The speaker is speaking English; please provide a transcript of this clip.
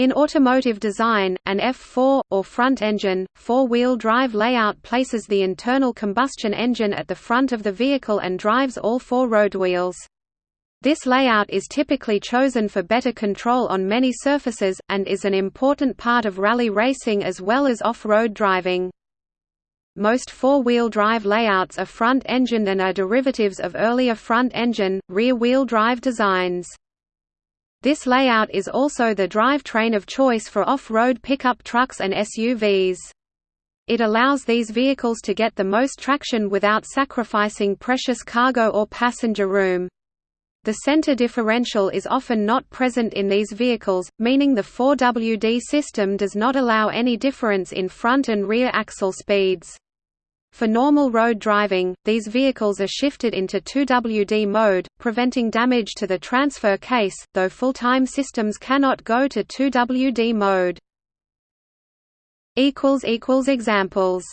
In automotive design, an F4, or front engine, four-wheel drive layout places the internal combustion engine at the front of the vehicle and drives all four road wheels. This layout is typically chosen for better control on many surfaces, and is an important part of rally racing as well as off-road driving. Most four-wheel drive layouts are front-engined and are derivatives of earlier front-engine, rear-wheel drive designs. This layout is also the drivetrain of choice for off-road pickup trucks and SUVs. It allows these vehicles to get the most traction without sacrificing precious cargo or passenger room. The center differential is often not present in these vehicles, meaning the 4WD system does not allow any difference in front and rear axle speeds. For normal road driving, these vehicles are shifted into 2WD mode, preventing damage to the transfer case, though full-time systems cannot go to 2WD mode. Examples